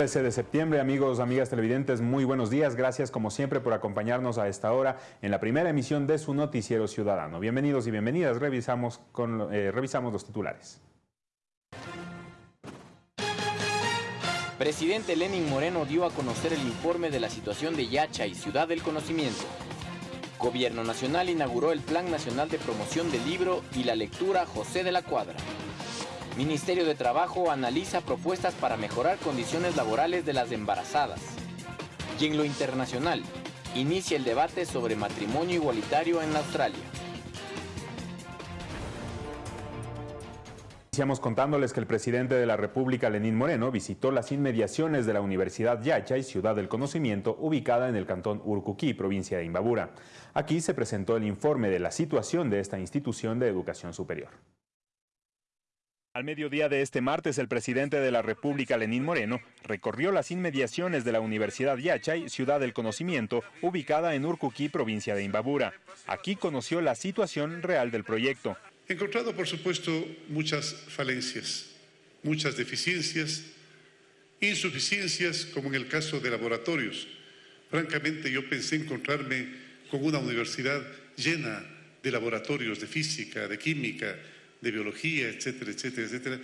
13 de septiembre, amigos, amigas televidentes, muy buenos días. Gracias como siempre por acompañarnos a esta hora en la primera emisión de su noticiero ciudadano. Bienvenidos y bienvenidas. Revisamos, eh, revisamos los titulares. Presidente Lenin Moreno dio a conocer el informe de la situación de Yacha y Ciudad del Conocimiento. Gobierno Nacional inauguró el Plan Nacional de Promoción del Libro y la Lectura José de la Cuadra. Ministerio de Trabajo analiza propuestas para mejorar condiciones laborales de las embarazadas. Y en lo internacional, inicia el debate sobre matrimonio igualitario en Australia. Iniciamos contándoles que el presidente de la República, Lenín Moreno, visitó las inmediaciones de la Universidad Yachay, Ciudad del Conocimiento, ubicada en el cantón Urcuquí, provincia de Imbabura. Aquí se presentó el informe de la situación de esta institución de educación superior. Al mediodía de este martes, el presidente de la República, Lenín Moreno, recorrió las inmediaciones de la Universidad Yachay, Ciudad del Conocimiento, ubicada en Urcuquí, provincia de Imbabura. Aquí conoció la situación real del proyecto. He encontrado, por supuesto, muchas falencias, muchas deficiencias, insuficiencias, como en el caso de laboratorios. Francamente, yo pensé encontrarme con una universidad llena de laboratorios de física, de química, de biología, etcétera, etcétera, etcétera.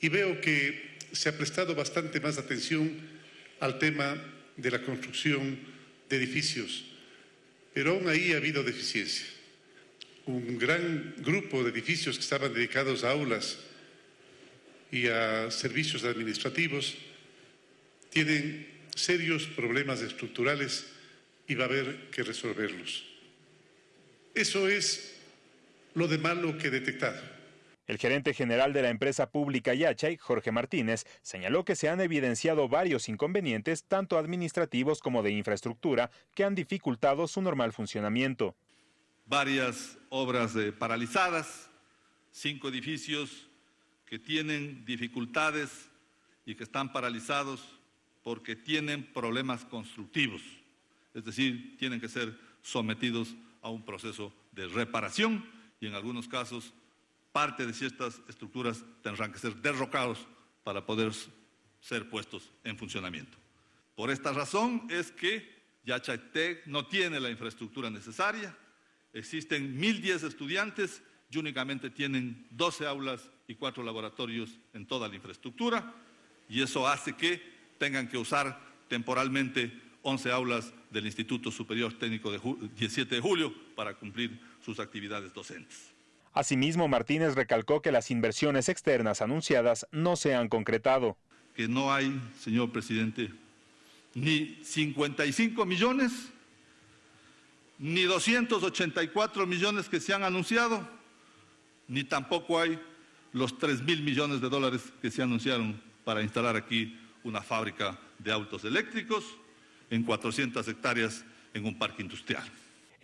Y veo que se ha prestado bastante más atención al tema de la construcción de edificios, pero aún ahí ha habido deficiencia. Un gran grupo de edificios que estaban dedicados a aulas y a servicios administrativos tienen serios problemas estructurales y va a haber que resolverlos. Eso es lo de malo que he detectado. El gerente general de la empresa pública Yachay, Jorge Martínez, señaló que se han evidenciado varios inconvenientes, tanto administrativos como de infraestructura, que han dificultado su normal funcionamiento. Varias obras eh, paralizadas, cinco edificios que tienen dificultades y que están paralizados porque tienen problemas constructivos, es decir, tienen que ser sometidos a un proceso de reparación y en algunos casos parte de ciertas estructuras tendrán que ser derrocados para poder ser puestos en funcionamiento. Por esta razón es que Yachatec no tiene la infraestructura necesaria, existen 1.010 estudiantes y únicamente tienen 12 aulas y 4 laboratorios en toda la infraestructura y eso hace que tengan que usar temporalmente 11 aulas del Instituto Superior Técnico de 17 de julio para cumplir sus actividades docentes. Asimismo, Martínez recalcó que las inversiones externas anunciadas no se han concretado. Que no hay, señor presidente, ni 55 millones, ni 284 millones que se han anunciado, ni tampoco hay los 3 mil millones de dólares que se anunciaron para instalar aquí una fábrica de autos eléctricos en 400 hectáreas en un parque industrial.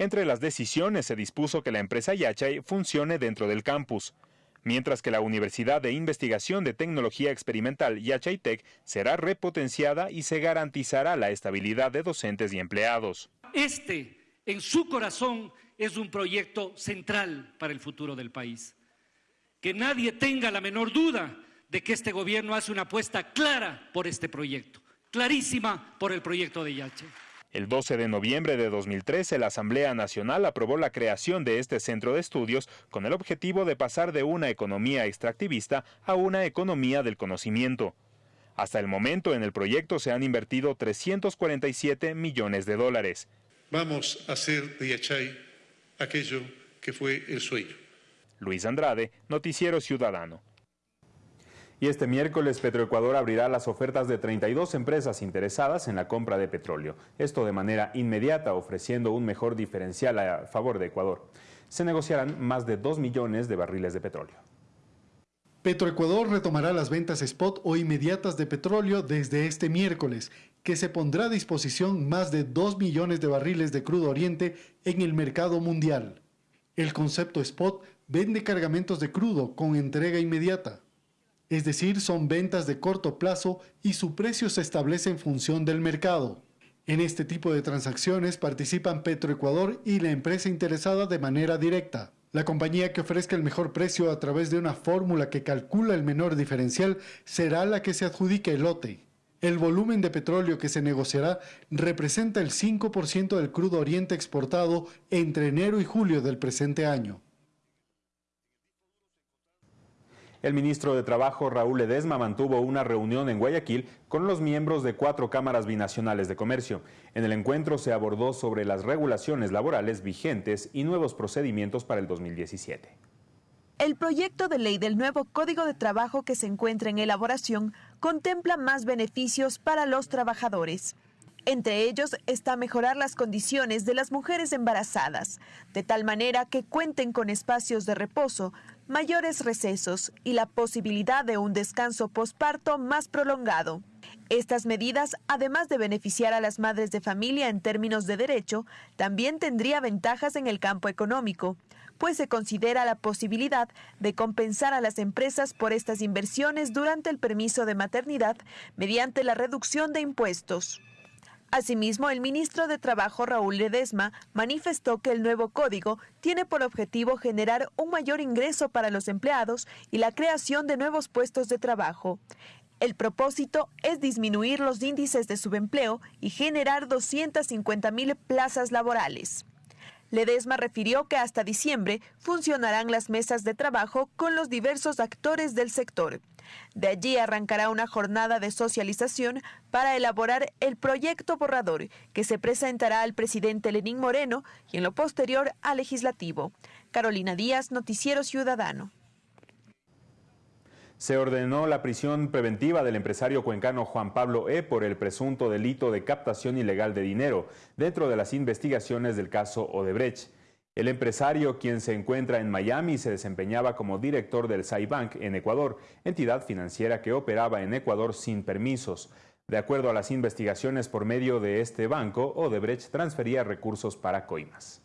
Entre las decisiones se dispuso que la empresa Yachay funcione dentro del campus, mientras que la Universidad de Investigación de Tecnología Experimental Yachay Tech será repotenciada y se garantizará la estabilidad de docentes y empleados. Este, en su corazón, es un proyecto central para el futuro del país. Que nadie tenga la menor duda de que este gobierno hace una apuesta clara por este proyecto, clarísima por el proyecto de Yachay. El 12 de noviembre de 2013, la Asamblea Nacional aprobó la creación de este centro de estudios con el objetivo de pasar de una economía extractivista a una economía del conocimiento. Hasta el momento en el proyecto se han invertido 347 millones de dólares. Vamos a hacer de Yachay aquello que fue el sueño. Luis Andrade, Noticiero Ciudadano. Y este miércoles Petroecuador abrirá las ofertas de 32 empresas interesadas en la compra de petróleo. Esto de manera inmediata, ofreciendo un mejor diferencial a favor de Ecuador. Se negociarán más de 2 millones de barriles de petróleo. Petroecuador retomará las ventas spot o inmediatas de petróleo desde este miércoles, que se pondrá a disposición más de 2 millones de barriles de crudo oriente en el mercado mundial. El concepto spot vende cargamentos de crudo con entrega inmediata es decir, son ventas de corto plazo y su precio se establece en función del mercado. En este tipo de transacciones participan Petroecuador y la empresa interesada de manera directa. La compañía que ofrezca el mejor precio a través de una fórmula que calcula el menor diferencial será la que se adjudique el lote. El volumen de petróleo que se negociará representa el 5% del crudo oriente exportado entre enero y julio del presente año. El ministro de Trabajo, Raúl Ledesma, mantuvo una reunión en Guayaquil con los miembros de cuatro cámaras binacionales de comercio. En el encuentro se abordó sobre las regulaciones laborales vigentes y nuevos procedimientos para el 2017. El proyecto de ley del nuevo Código de Trabajo que se encuentra en elaboración contempla más beneficios para los trabajadores. Entre ellos está mejorar las condiciones de las mujeres embarazadas, de tal manera que cuenten con espacios de reposo, mayores recesos y la posibilidad de un descanso posparto más prolongado. Estas medidas, además de beneficiar a las madres de familia en términos de derecho, también tendría ventajas en el campo económico, pues se considera la posibilidad de compensar a las empresas por estas inversiones durante el permiso de maternidad mediante la reducción de impuestos. Asimismo, el ministro de Trabajo Raúl Ledesma manifestó que el nuevo código tiene por objetivo generar un mayor ingreso para los empleados y la creación de nuevos puestos de trabajo. El propósito es disminuir los índices de subempleo y generar 250 mil plazas laborales. Ledesma refirió que hasta diciembre funcionarán las mesas de trabajo con los diversos actores del sector. De allí arrancará una jornada de socialización para elaborar el proyecto borrador que se presentará al presidente Lenín Moreno y en lo posterior al legislativo. Carolina Díaz, Noticiero Ciudadano. Se ordenó la prisión preventiva del empresario cuencano Juan Pablo E. por el presunto delito de captación ilegal de dinero dentro de las investigaciones del caso Odebrecht. El empresario, quien se encuentra en Miami, se desempeñaba como director del Bank en Ecuador, entidad financiera que operaba en Ecuador sin permisos. De acuerdo a las investigaciones por medio de este banco, Odebrecht transfería recursos para coimas.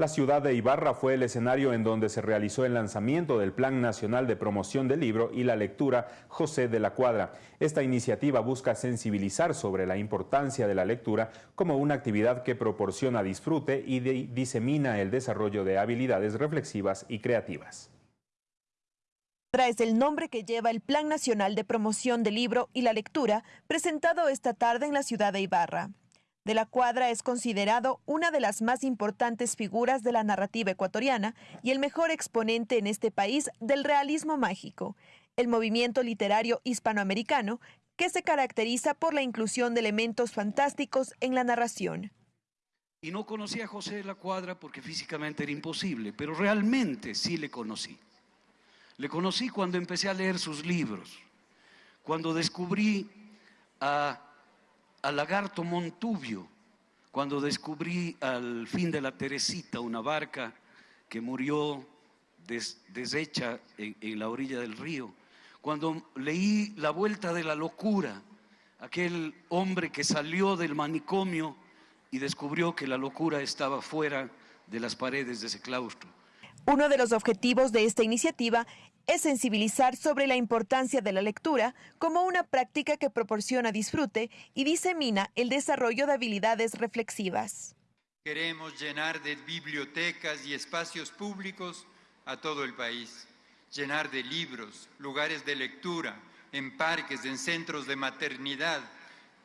La ciudad de Ibarra fue el escenario en donde se realizó el lanzamiento del Plan Nacional de Promoción del Libro y la Lectura José de la Cuadra. Esta iniciativa busca sensibilizar sobre la importancia de la lectura como una actividad que proporciona disfrute y disemina el desarrollo de habilidades reflexivas y creativas. Es el nombre que lleva el Plan Nacional de Promoción del Libro y la Lectura presentado esta tarde en la ciudad de Ibarra de la Cuadra es considerado una de las más importantes figuras de la narrativa ecuatoriana y el mejor exponente en este país del realismo mágico, el movimiento literario hispanoamericano que se caracteriza por la inclusión de elementos fantásticos en la narración. Y no conocí a José de la Cuadra porque físicamente era imposible, pero realmente sí le conocí. Le conocí cuando empecé a leer sus libros, cuando descubrí a al lagarto Montubio, cuando descubrí al fin de la Teresita una barca que murió deshecha en, en la orilla del río, cuando leí La Vuelta de la Locura, aquel hombre que salió del manicomio y descubrió que la locura estaba fuera de las paredes de ese claustro. Uno de los objetivos de esta iniciativa es sensibilizar sobre la importancia de la lectura como una práctica que proporciona disfrute y disemina el desarrollo de habilidades reflexivas. Queremos llenar de bibliotecas y espacios públicos a todo el país, llenar de libros, lugares de lectura, en parques, en centros de maternidad.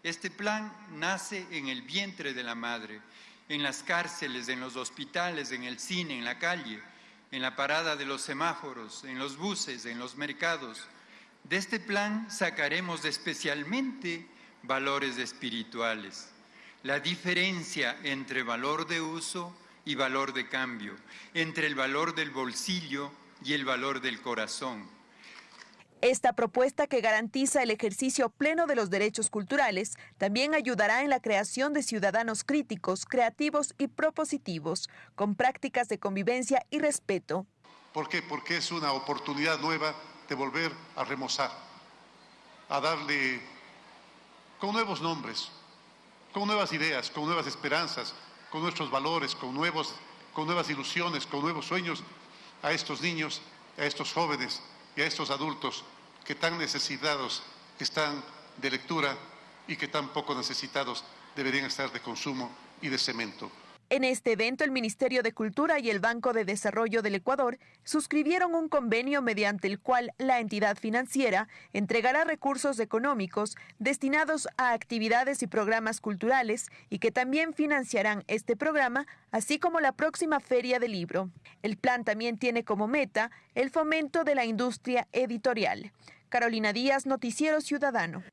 Este plan nace en el vientre de la madre, en las cárceles, en los hospitales, en el cine, en la calle en la parada de los semáforos, en los buses, en los mercados. De este plan sacaremos especialmente valores espirituales, la diferencia entre valor de uso y valor de cambio, entre el valor del bolsillo y el valor del corazón esta propuesta que garantiza el ejercicio pleno de los derechos culturales también ayudará en la creación de ciudadanos críticos, creativos y propositivos, con prácticas de convivencia y respeto. ¿Por qué? Porque es una oportunidad nueva de volver a remozar, a darle con nuevos nombres, con nuevas ideas, con nuevas esperanzas, con nuestros valores, con, nuevos, con nuevas ilusiones, con nuevos sueños a estos niños, a estos jóvenes y a estos adultos que tan necesitados están de lectura y que tan poco necesitados deberían estar de consumo y de cemento. En este evento, el Ministerio de Cultura y el Banco de Desarrollo del Ecuador suscribieron un convenio mediante el cual la entidad financiera entregará recursos económicos destinados a actividades y programas culturales y que también financiarán este programa, así como la próxima feria del libro. El plan también tiene como meta el fomento de la industria editorial. Carolina Díaz, Noticiero Ciudadano.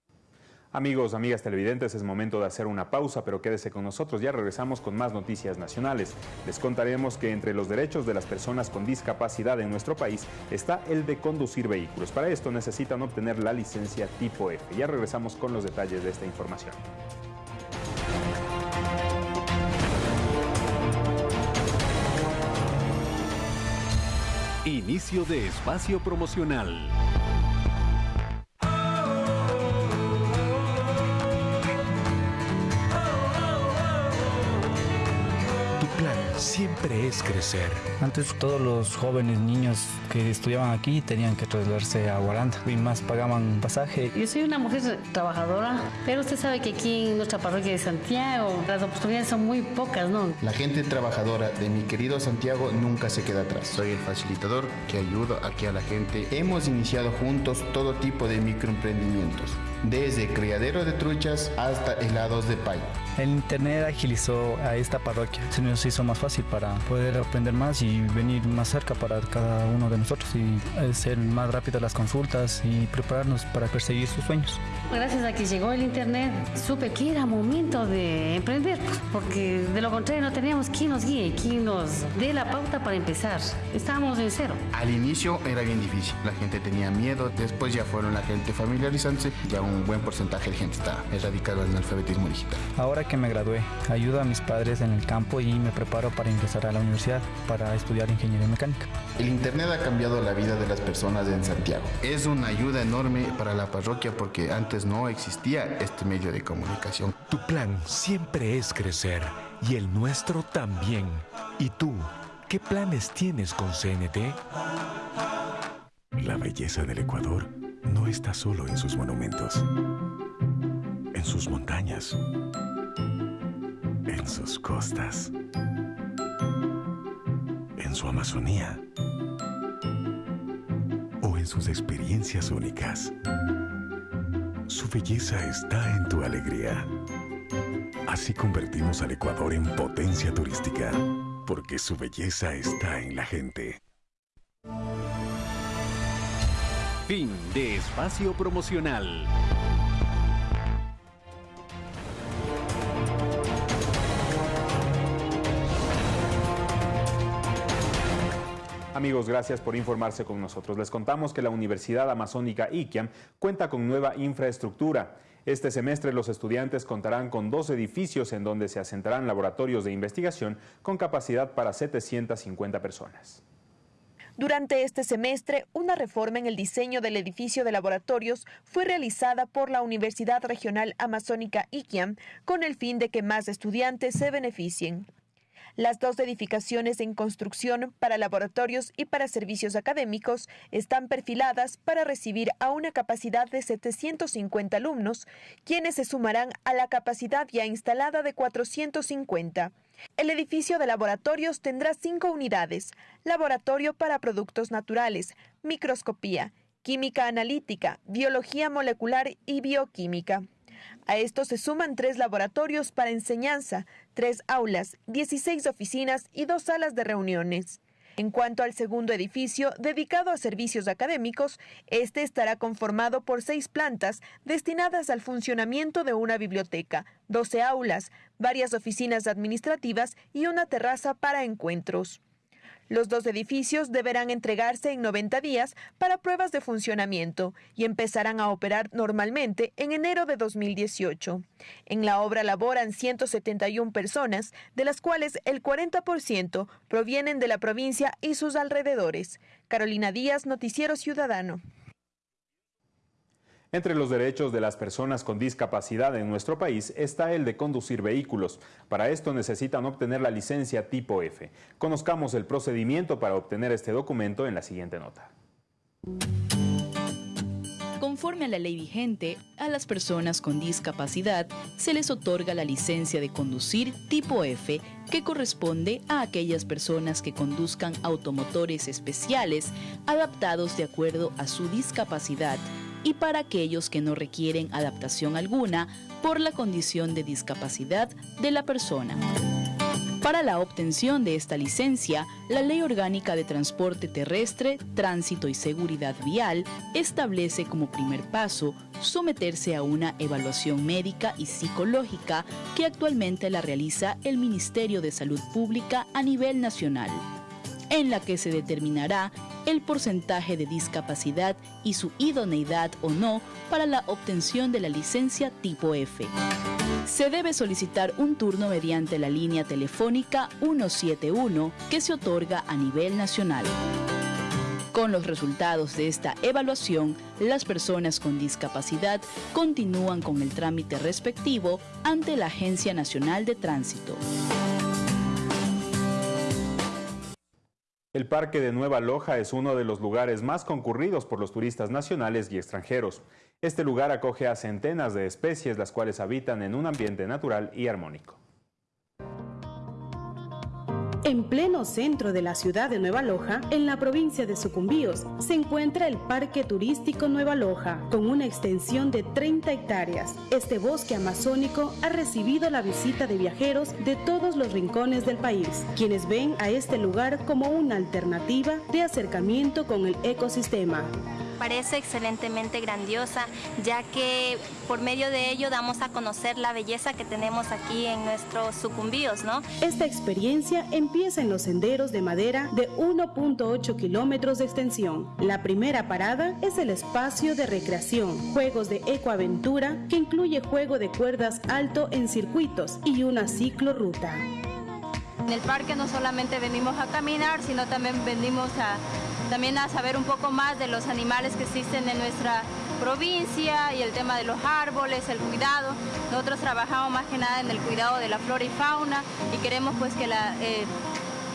Amigos, amigas televidentes, es momento de hacer una pausa, pero quédese con nosotros, ya regresamos con más noticias nacionales. Les contaremos que entre los derechos de las personas con discapacidad en nuestro país está el de conducir vehículos. Para esto necesitan obtener la licencia tipo F. Ya regresamos con los detalles de esta información. Inicio de espacio promocional. Siempre es crecer. Antes todos los jóvenes niños que estudiaban aquí tenían que trasladarse a Guaranda y más pagaban pasaje. Yo soy una mujer trabajadora, pero usted sabe que aquí en nuestra parroquia de Santiago las oportunidades son muy pocas, ¿no? La gente trabajadora de mi querido Santiago nunca se queda atrás. Soy el facilitador que ayuda aquí a la gente. Hemos iniciado juntos todo tipo de microemprendimientos desde criadero de truchas hasta helados de pay. El internet agilizó a esta parroquia, se nos hizo más fácil para poder aprender más y venir más cerca para cada uno de nosotros y hacer más rápidas las consultas y prepararnos para perseguir sus sueños. Gracias a que llegó el internet, supe que era momento de emprender, porque de lo contrario no teníamos quien nos guíe, quien nos dé la pauta para empezar. Estábamos en cero. Al inicio era bien difícil, la gente tenía miedo, después ya fueron la gente familiarizándose, ya un buen porcentaje de gente está erradicado en el alfabetismo digital. Ahora que me gradué, ayudo a mis padres en el campo y me preparo para ingresar a la universidad para estudiar ingeniería mecánica. El Internet ha cambiado la vida de las personas en Santiago. Es una ayuda enorme para la parroquia porque antes no existía este medio de comunicación. Tu plan siempre es crecer y el nuestro también. ¿Y tú? ¿Qué planes tienes con CNT? La belleza del Ecuador no está solo en sus monumentos, en sus montañas, en sus costas, en su Amazonía o en sus experiencias únicas. Su belleza está en tu alegría. Así convertimos al Ecuador en potencia turística, porque su belleza está en la gente. Fin de espacio promocional. Amigos, gracias por informarse con nosotros. Les contamos que la Universidad Amazónica IQIAM cuenta con nueva infraestructura. Este semestre los estudiantes contarán con dos edificios en donde se asentarán laboratorios de investigación con capacidad para 750 personas. Durante este semestre, una reforma en el diseño del edificio de laboratorios fue realizada por la Universidad Regional Amazónica IQIAM con el fin de que más estudiantes se beneficien. Las dos edificaciones en construcción para laboratorios y para servicios académicos están perfiladas para recibir a una capacidad de 750 alumnos, quienes se sumarán a la capacidad ya instalada de 450. El edificio de laboratorios tendrá cinco unidades, laboratorio para productos naturales, microscopía, química analítica, biología molecular y bioquímica. A esto se suman tres laboratorios para enseñanza, tres aulas, 16 oficinas y dos salas de reuniones. En cuanto al segundo edificio, dedicado a servicios académicos, este estará conformado por seis plantas destinadas al funcionamiento de una biblioteca, 12 aulas, varias oficinas administrativas y una terraza para encuentros. Los dos edificios deberán entregarse en 90 días para pruebas de funcionamiento y empezarán a operar normalmente en enero de 2018. En la obra laboran 171 personas, de las cuales el 40% provienen de la provincia y sus alrededores. Carolina Díaz, Noticiero Ciudadano. Entre los derechos de las personas con discapacidad en nuestro país está el de conducir vehículos. Para esto necesitan obtener la licencia tipo F. Conozcamos el procedimiento para obtener este documento en la siguiente nota Conforme a la ley vigente, a las personas con discapacidad se les otorga la licencia de conducir tipo F, que corresponde a aquellas personas que conduzcan automotores especiales adaptados de acuerdo a su discapacidad y para aquellos que no requieren adaptación alguna por la condición de discapacidad de la persona. Para la obtención de esta licencia, la Ley Orgánica de Transporte Terrestre, Tránsito y Seguridad Vial establece como primer paso someterse a una evaluación médica y psicológica que actualmente la realiza el Ministerio de Salud Pública a nivel nacional, en la que se determinará el porcentaje de discapacidad y su idoneidad o no para la obtención de la licencia tipo F. Se debe solicitar un turno mediante la línea telefónica 171 que se otorga a nivel nacional. Con los resultados de esta evaluación, las personas con discapacidad continúan con el trámite respectivo ante la Agencia Nacional de Tránsito. El Parque de Nueva Loja es uno de los lugares más concurridos por los turistas nacionales y extranjeros. Este lugar acoge a centenas de especies las cuales habitan en un ambiente natural y armónico. En pleno centro de la ciudad de Nueva Loja, en la provincia de Sucumbíos, se encuentra el Parque Turístico Nueva Loja, con una extensión de 30 hectáreas. Este bosque amazónico ha recibido la visita de viajeros de todos los rincones del país, quienes ven a este lugar como una alternativa de acercamiento con el ecosistema parece excelentemente grandiosa, ya que por medio de ello damos a conocer la belleza que tenemos aquí en nuestros sucumbíos, ¿no? Esta experiencia empieza en los senderos de madera de 1.8 kilómetros de extensión. La primera parada es el espacio de recreación, juegos de ecoaventura, que incluye juego de cuerdas alto en circuitos y una ciclorruta. En el parque no solamente venimos a caminar, sino también venimos a también a saber un poco más de los animales que existen en nuestra provincia y el tema de los árboles, el cuidado. Nosotros trabajamos más que nada en el cuidado de la flora y fauna y queremos pues que eh,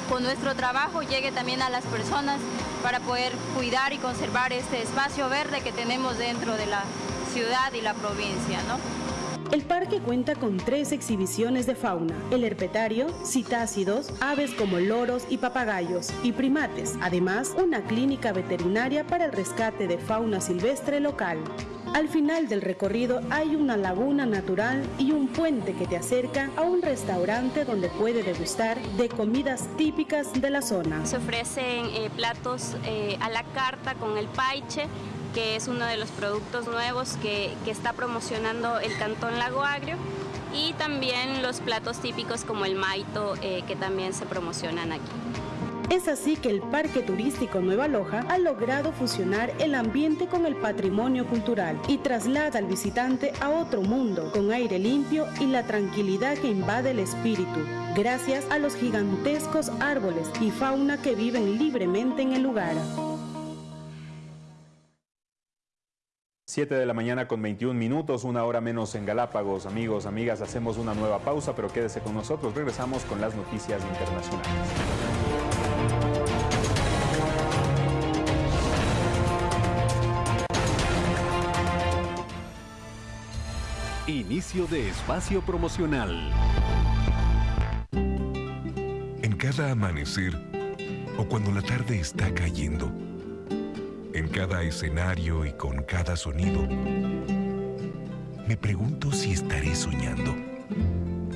con nuestro trabajo llegue también a las personas para poder cuidar y conservar este espacio verde que tenemos dentro de la ciudad y la provincia. ¿no? El parque cuenta con tres exhibiciones de fauna, el herpetario, citácidos, aves como loros y papagayos, y primates, además una clínica veterinaria para el rescate de fauna silvestre local. Al final del recorrido hay una laguna natural y un puente que te acerca a un restaurante donde puede degustar de comidas típicas de la zona. Se ofrecen eh, platos eh, a la carta con el paiche, que es uno de los productos nuevos que, está promocionando el Cantón Lago Agrio y también los platos típicos como el maito eh, que también se promocionan aquí. Es así que el Parque Turístico Nueva Loja ha logrado fusionar el ambiente con el patrimonio cultural y traslada al visitante a otro mundo con aire limpio y la tranquilidad que invade el espíritu, gracias a los gigantescos árboles y fauna que viven libremente en el lugar. 7 de la mañana con 21 minutos, una hora menos en Galápagos. Amigos, amigas, hacemos una nueva pausa, pero quédese con nosotros. Regresamos con las noticias internacionales. Inicio de espacio promocional. En cada amanecer o cuando la tarde está cayendo, en cada escenario y con cada sonido. Me pregunto si estaré soñando.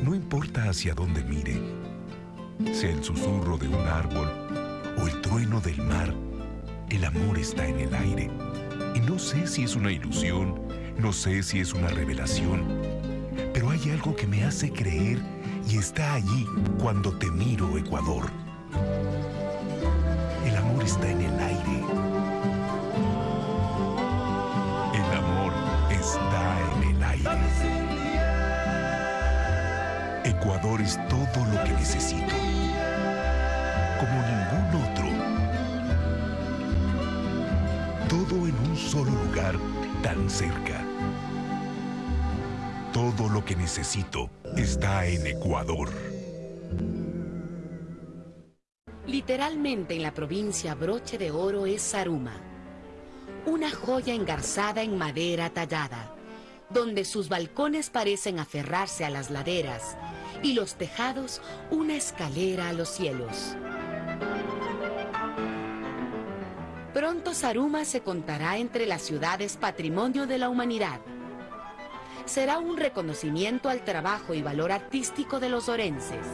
No importa hacia dónde mire, sea el susurro de un árbol o el trueno del mar, el amor está en el aire. Y no sé si es una ilusión, no sé si es una revelación, pero hay algo que me hace creer y está allí cuando te miro, Ecuador. El amor está en el aire Ecuador es todo lo que necesito. Como ningún otro. Todo en un solo lugar tan cerca. Todo lo que necesito está en Ecuador. Literalmente en la provincia broche de oro es Saruma una joya engarzada en madera tallada, donde sus balcones parecen aferrarse a las laderas y los tejados una escalera a los cielos. Pronto Saruma se contará entre las ciudades patrimonio de la humanidad. Será un reconocimiento al trabajo y valor artístico de los orenses.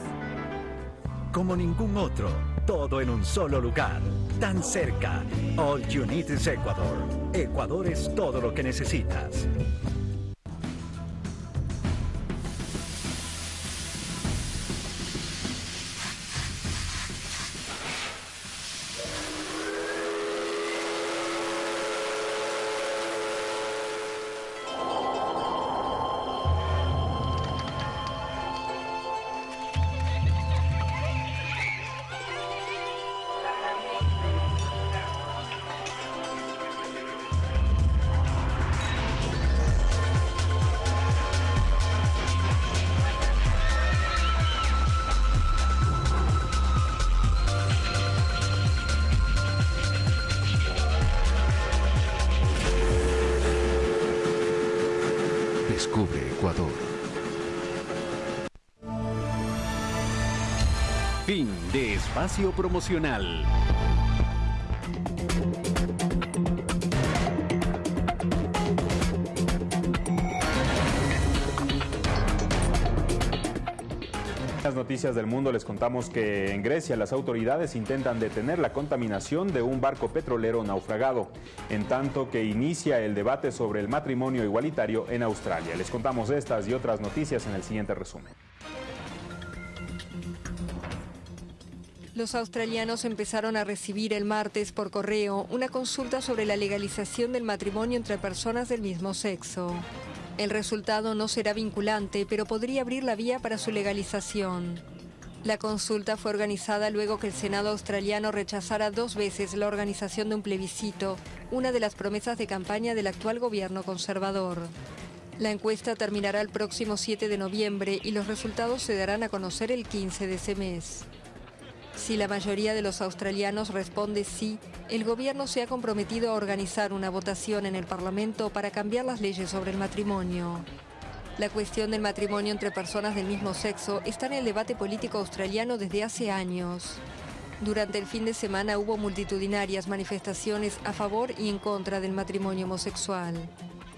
Como ningún otro, todo en un solo lugar, tan cerca. All you need is Ecuador. Ecuador es todo lo que necesitas. Espacio promocional. las noticias del mundo les contamos que en Grecia las autoridades intentan detener la contaminación de un barco petrolero naufragado, en tanto que inicia el debate sobre el matrimonio igualitario en Australia. Les contamos estas y otras noticias en el siguiente resumen. Los australianos empezaron a recibir el martes por correo una consulta sobre la legalización del matrimonio entre personas del mismo sexo. El resultado no será vinculante, pero podría abrir la vía para su legalización. La consulta fue organizada luego que el Senado australiano rechazara dos veces la organización de un plebiscito, una de las promesas de campaña del actual gobierno conservador. La encuesta terminará el próximo 7 de noviembre y los resultados se darán a conocer el 15 de ese mes. Si la mayoría de los australianos responde sí, el gobierno se ha comprometido a organizar una votación en el Parlamento para cambiar las leyes sobre el matrimonio. La cuestión del matrimonio entre personas del mismo sexo está en el debate político australiano desde hace años. Durante el fin de semana hubo multitudinarias manifestaciones a favor y en contra del matrimonio homosexual.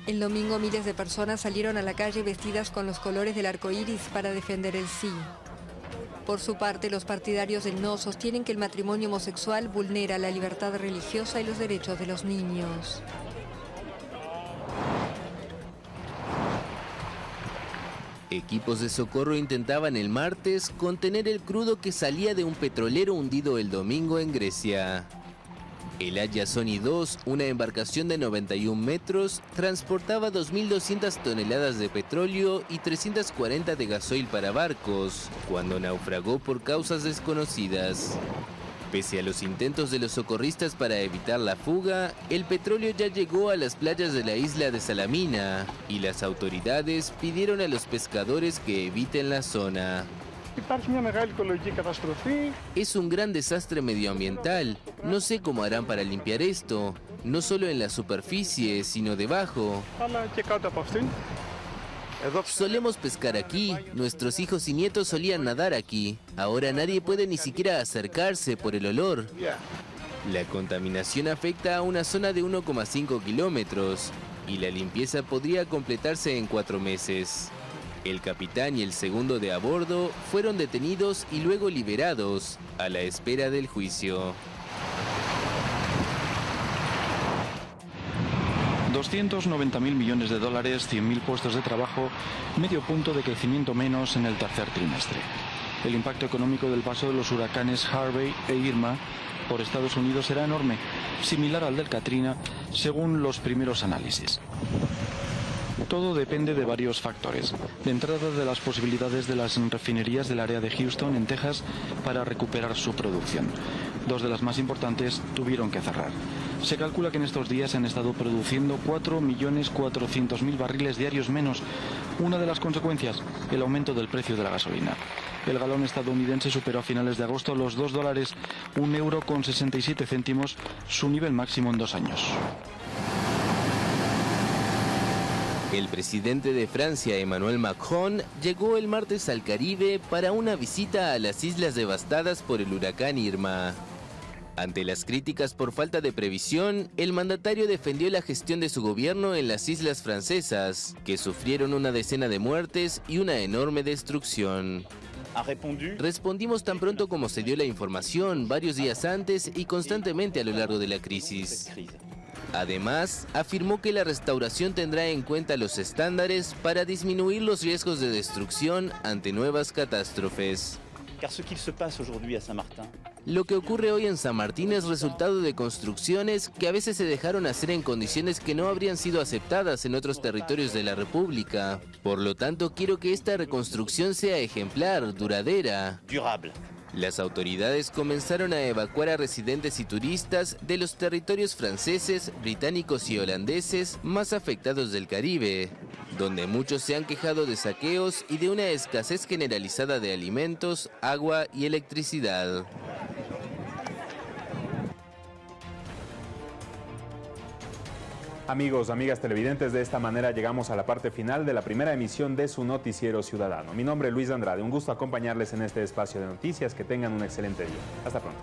El domingo miles de personas salieron a la calle vestidas con los colores del arco iris para defender el sí. Por su parte, los partidarios del no sostienen que el matrimonio homosexual vulnera la libertad religiosa y los derechos de los niños. Equipos de socorro intentaban el martes contener el crudo que salía de un petrolero hundido el domingo en Grecia. El Aya Sony 2, una embarcación de 91 metros, transportaba 2.200 toneladas de petróleo y 340 de gasoil para barcos, cuando naufragó por causas desconocidas. Pese a los intentos de los socorristas para evitar la fuga, el petróleo ya llegó a las playas de la isla de Salamina y las autoridades pidieron a los pescadores que eviten la zona. Es un gran desastre medioambiental. No sé cómo harán para limpiar esto, no solo en la superficie, sino debajo. Solemos pescar aquí, nuestros hijos y nietos solían nadar aquí. Ahora nadie puede ni siquiera acercarse por el olor. La contaminación afecta a una zona de 1,5 kilómetros y la limpieza podría completarse en cuatro meses. El capitán y el segundo de a bordo fueron detenidos y luego liberados a la espera del juicio. 290.000 millones de dólares, 100.000 puestos de trabajo, medio punto de crecimiento menos en el tercer trimestre. El impacto económico del paso de los huracanes Harvey e Irma por Estados Unidos será enorme, similar al del Katrina, según los primeros análisis. Todo depende de varios factores. De entrada de las posibilidades de las refinerías del área de Houston, en Texas, para recuperar su producción. Dos de las más importantes tuvieron que cerrar. Se calcula que en estos días han estado produciendo 4.400.000 barriles diarios menos. Una de las consecuencias, el aumento del precio de la gasolina. El galón estadounidense superó a finales de agosto los 2 dólares, un euro con 67 céntimos, su nivel máximo en dos años. El presidente de Francia, Emmanuel Macron, llegó el martes al Caribe para una visita a las islas devastadas por el huracán Irma. Ante las críticas por falta de previsión, el mandatario defendió la gestión de su gobierno en las islas francesas, que sufrieron una decena de muertes y una enorme destrucción. Respondimos tan pronto como se dio la información, varios días antes y constantemente a lo largo de la crisis. Además, afirmó que la restauración tendrá en cuenta los estándares para disminuir los riesgos de destrucción ante nuevas catástrofes. Lo que ocurre hoy en San Martín es resultado de construcciones que a veces se dejaron hacer en condiciones que no habrían sido aceptadas en otros territorios de la República. Por lo tanto, quiero que esta reconstrucción sea ejemplar, duradera. Las autoridades comenzaron a evacuar a residentes y turistas de los territorios franceses, británicos y holandeses más afectados del Caribe, donde muchos se han quejado de saqueos y de una escasez generalizada de alimentos, agua y electricidad. Amigos, amigas televidentes, de esta manera llegamos a la parte final de la primera emisión de su noticiero ciudadano. Mi nombre es Luis Andrade, un gusto acompañarles en este espacio de noticias, que tengan un excelente día. Hasta pronto.